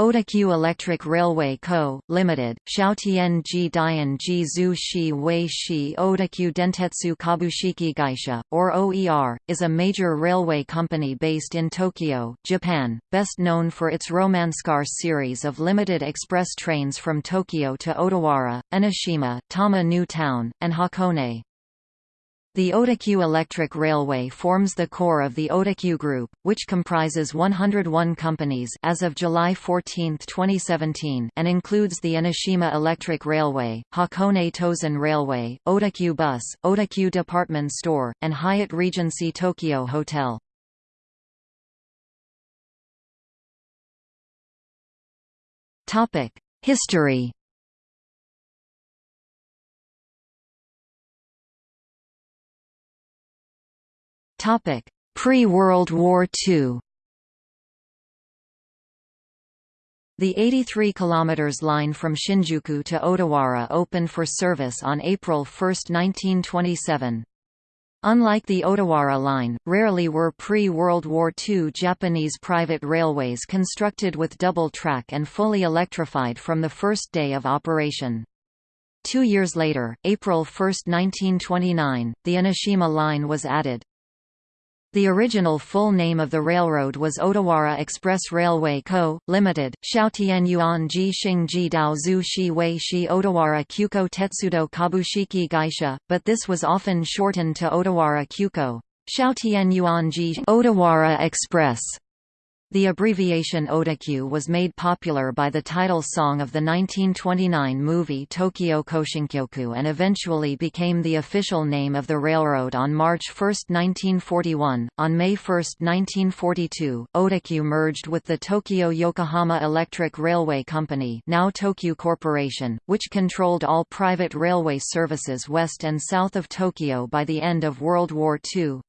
Odakyu Electric Railway Co., Limited, Xiaotianji Dianji Zhu Shi Wei Shi Odakyu Dentetsu Kabushiki Gaisha, or OER, is a major railway company based in Tokyo, Japan, best known for its Romancecar series of limited express trains from Tokyo to Odawara, Enoshima, Tama New Town, and Hakone. The Odakyu Electric Railway forms the core of the Odakyu Group, which comprises 101 companies as of July 14, 2017 and includes the Enoshima Electric Railway, Hakone Tozan Railway, Odakyu Bus, Odakyu Department Store, and Hyatt Regency Tokyo Hotel. History Pre-World War II The 83 km line from Shinjuku to Odawara opened for service on April 1, 1927. Unlike the Odawara line, rarely were pre-World War II Japanese private railways constructed with double track and fully electrified from the first day of operation. Two years later, April 1, 1929, the Enoshima line was added. The original full name of the railroad was Odawara Express Railway Co., Limited, Xiaotianyuan Ji Xingji Dao Zhu Shi Wei Shi Odawara Kyuko Tetsudo Kabushiki Gaisha, but this was often shortened to Odawara Kyuko. Xiaotianyuan Ji Odawara Express the abbreviation Odakyu was made popular by the title song of the 1929 movie Tokyo Koshinkyoku and eventually became the official name of the railroad on March 1, 1941. On May 1, 1942, Odakyu merged with the Tokyo Yokohama Electric Railway Company, now Tokyu Corporation, which controlled all private railway services west and south of Tokyo by the end of World War II.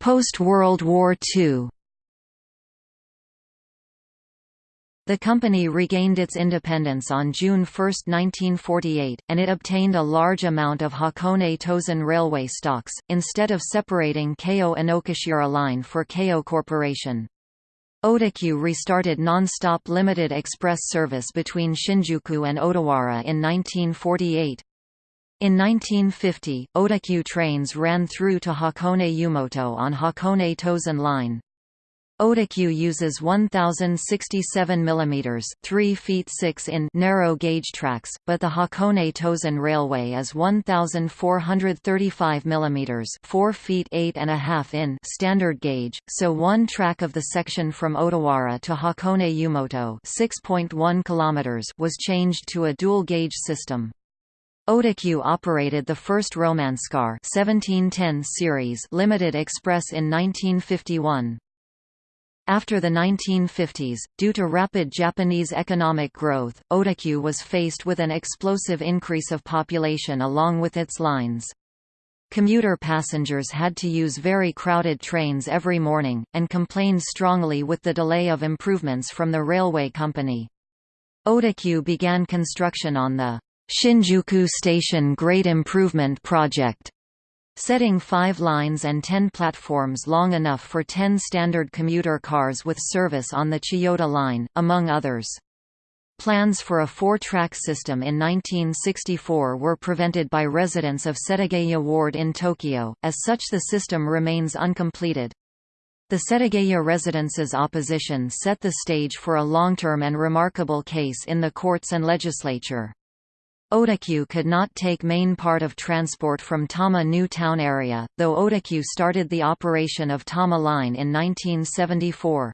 Post-World War II The company regained its independence on June 1, 1948, and it obtained a large amount of Hakone Tozan railway stocks, instead of separating Keio Inokashira line for Keio Corporation. Odakyu restarted non-stop limited express service between Shinjuku and Odawara in 1948. In 1950, Odakyu trains ran through to Hakone Yumoto on Hakone Tozan Line. Odakyu uses 1067 mm 3 feet 6 in narrow gauge tracks, but the Hakone Tozan Railway is 1435 mm 4 feet 8 and a half in standard gauge, so one track of the section from Odawara to Hakone Yumoto 6.1 km was changed to a dual gauge system. Odakyu operated the first Romancecar 1710 series limited express in 1951. After the 1950s, due to rapid Japanese economic growth, Odakyu was faced with an explosive increase of population along with its lines. Commuter passengers had to use very crowded trains every morning, and complained strongly with the delay of improvements from the railway company. Odakyu began construction on the Shinjuku Station Great Improvement Project, setting five lines and ten platforms long enough for ten standard commuter cars with service on the Chiyoda Line, among others. Plans for a four-track system in 1964 were prevented by residents of Setagaya Ward in Tokyo, as such the system remains uncompleted. The Setagaya residents' opposition set the stage for a long-term and remarkable case in the courts and legislature. Odakyu could not take main part of transport from Tama New Town area, though Odakyu started the operation of Tama Line in 1974.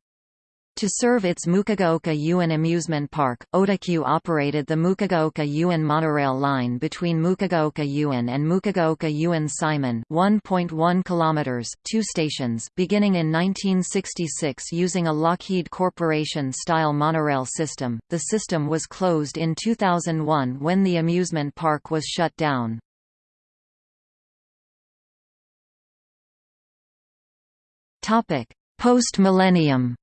To serve its Mukogaoka Yuen amusement park, Odakyu operated the Mukogaoka Yuen monorail line between Mukogaoka Yuen and Mukogaoka Yuen Simon 1.1 kilometers, two stations, beginning in 1966 using a Lockheed Corporation-style monorail system. The system was closed in 2001 when the amusement park was shut down. Topic: Post-millennium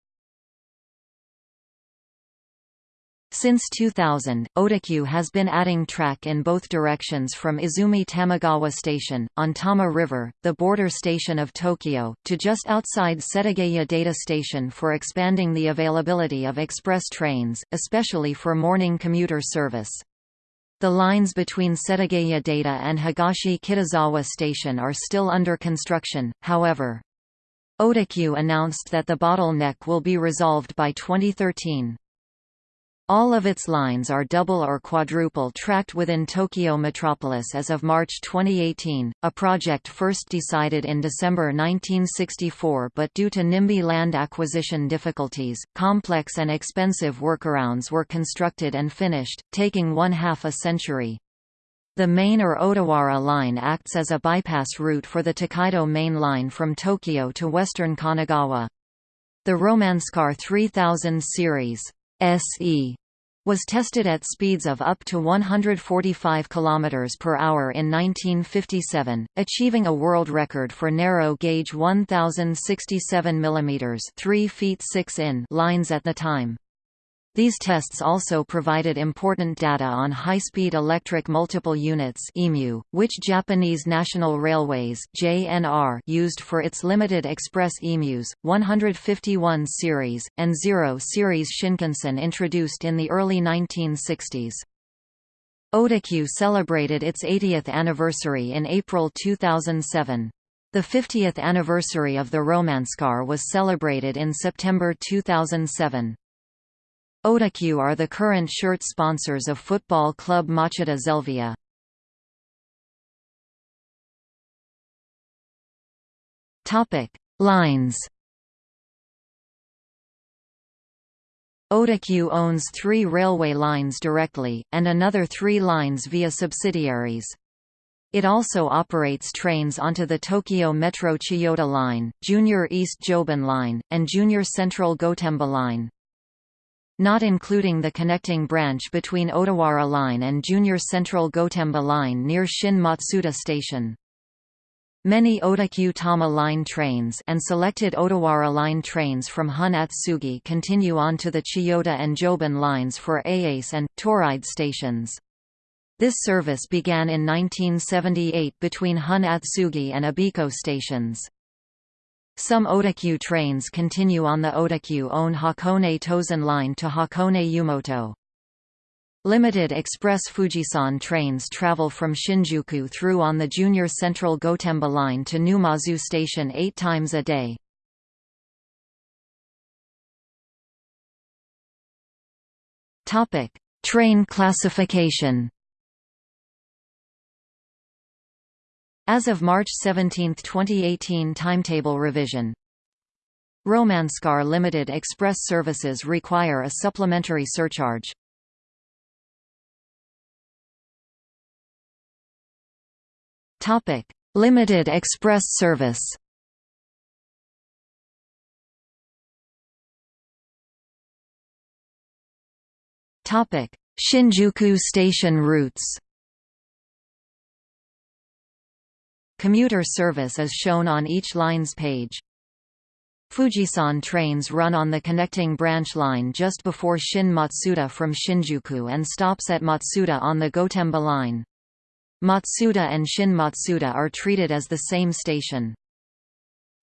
Since 2000, Odakyu has been adding track in both directions from Izumi Tamagawa Station, on Tama River, the border station of Tokyo, to just outside Setagaya Daita Station for expanding the availability of express trains, especially for morning commuter service. The lines between Setagaya Daita and Higashi Kitazawa Station are still under construction, however. Odakyu announced that the bottleneck will be resolved by 2013. All of its lines are double or quadruple tracked within Tokyo metropolis as of March 2018, a project first decided in December 1964 but due to NIMBY land acquisition difficulties, complex and expensive workarounds were constructed and finished, taking one half a century. The main or Odawara line acts as a bypass route for the Tokaido main line from Tokyo to western Kanagawa. The Romancecar 3000 series SE was tested at speeds of up to 145 km per hour in 1957, achieving a world record for narrow gauge 1067 mm 3 feet 6 in lines at the time. These tests also provided important data on high-speed electric multiple units which Japanese National Railways used for its limited express EMUs, 151 series, and 0 series Shinkansen introduced in the early 1960s. Odakyu celebrated its 80th anniversary in April 2007. The 50th anniversary of the Romancecar was celebrated in September 2007. Odakyu are the current shirt sponsors of football club Machida Zelvia. Topic: Lines. Odakyu owns three railway lines directly, and another three lines via subsidiaries. It also operates trains onto the Tokyo Metro Chiyoda Line, Junior East Joban Line, and Junior Central Gotemba Line not including the connecting branch between Odawara Line and Junior Central Gotemba Line near Shin Matsuda Station. Many Odakyu Tama Line trains and selected Odawara Line trains from Hon Atsugi continue on to the Chiyoda and Joban lines for Ayase and Toride stations. This service began in 1978 between Hon Atsugi and Abiko stations. Some Odakyu trains continue on the Odakyu-owned Hakone Tozan line to Hakone Yumoto. Limited Express Fujisan trains travel from Shinjuku through on the Junior Central Gotemba line to Numazu Station eight times a day. Train classification As of March 17, 2018 timetable revision Romancecar Limited Express services require a supplementary surcharge. Topic: Limited Express service. Topic: Shinjuku station routes. Commuter service is shown on each line's page. Fujisan trains run on the connecting branch line just before Shin Matsuda from Shinjuku and stops at Matsuda on the Gotemba line. Matsuda and Shin Matsuda are treated as the same station.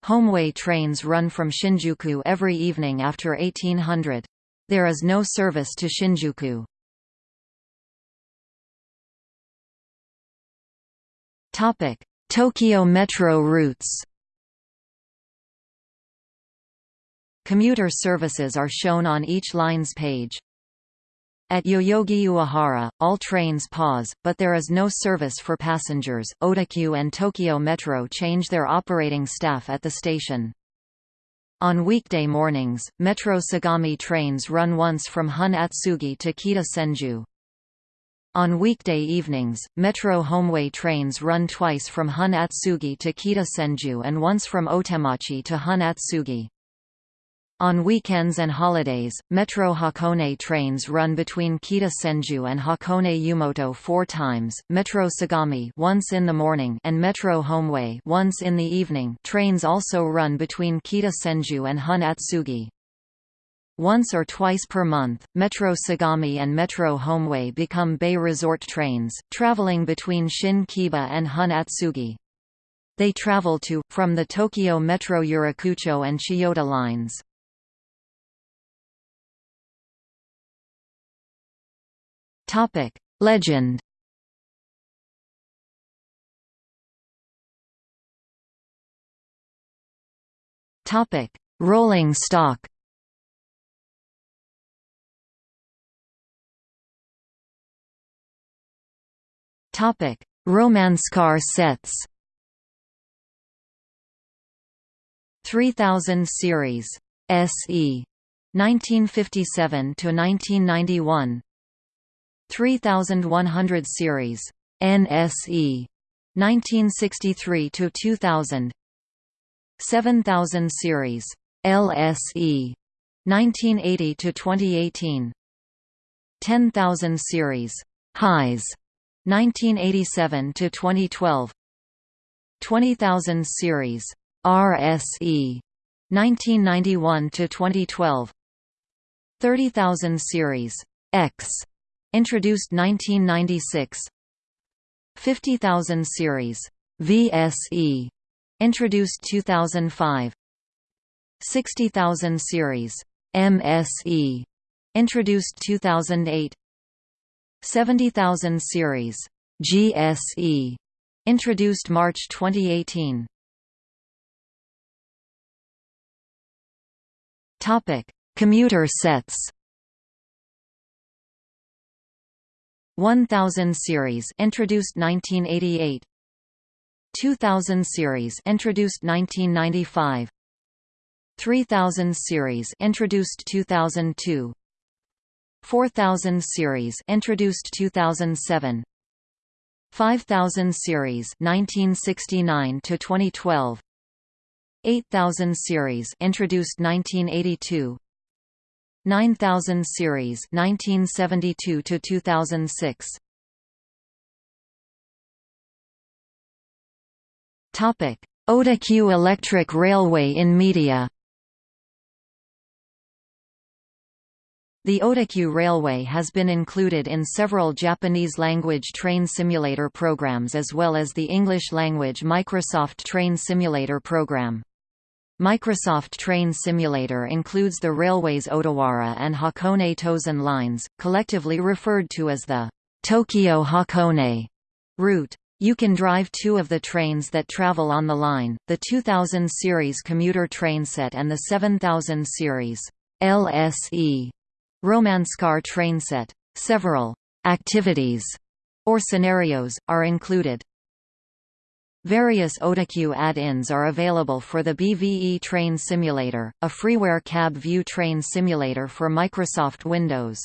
Homeway trains run from Shinjuku every evening after 1800. There is no service to Shinjuku. Topic: Tokyo Metro routes Commuter services are shown on each line's page. At Yoyogi Uehara, all trains pause, but there is no service for passengers. Odakyu and Tokyo Metro change their operating staff at the station. On weekday mornings, Metro Sagami trains run once from Hon Atsugi to Kita Senju. On weekday evenings, Metro Homeway trains run twice from Hon Atsugi to Kita Senju and once from Otemachi to Hon Atsugi. On weekends and holidays, Metro Hakone trains run between Kita Senju and Hakone Yumoto four times, Metro Sagami once in the morning and Metro Homeway once in the evening trains also run between Kita Senju and Hon Atsugi. Once or twice per month, Metro Sagami and Metro Homeway become Bay Resort trains, traveling between Shin Kiba and Hon Atsugi. They travel to, from the Tokyo Metro Yurakucho and Chiyoda lines. Legend Rolling stock Topic: Romancecar sets. 3000 series. SE 1957 to 1991 3100 series. NSE 1963 to 2000 7000 series. LSE 1980 to 2018 10000 series. Highs 1987 to 2012 20000 series. RSE 1991 to 2012 30000 series. X. introduced 1996 50000 series. VSE introduced 2005 60000 series. MSE introduced 2008 70000 series GSE introduced March 2018 Topic Commuter sets. 1000 series introduced 1988 2000 series introduced 1995 3000 series introduced 2002 4000 series introduced 2007 5000 series 1969 to 2012 8000 series introduced 1982 9000 series 1972 to 2006 Topic. Odakyu Electric Railway in media The Odakyu Railway has been included in several Japanese-language train simulator programs as well as the English-language Microsoft Train Simulator program. Microsoft Train Simulator includes the railway's Odawara and Hakone Tozan lines, collectively referred to as the Tokyo-Hakone route. You can drive two of the trains that travel on the line, the 2000 series commuter train set and the 7000 series LSE Romancecar trainset. Several activities or scenarios are included. Various Odakyu add-ins are available for the BVE Train Simulator, a freeware cab view train simulator for Microsoft Windows.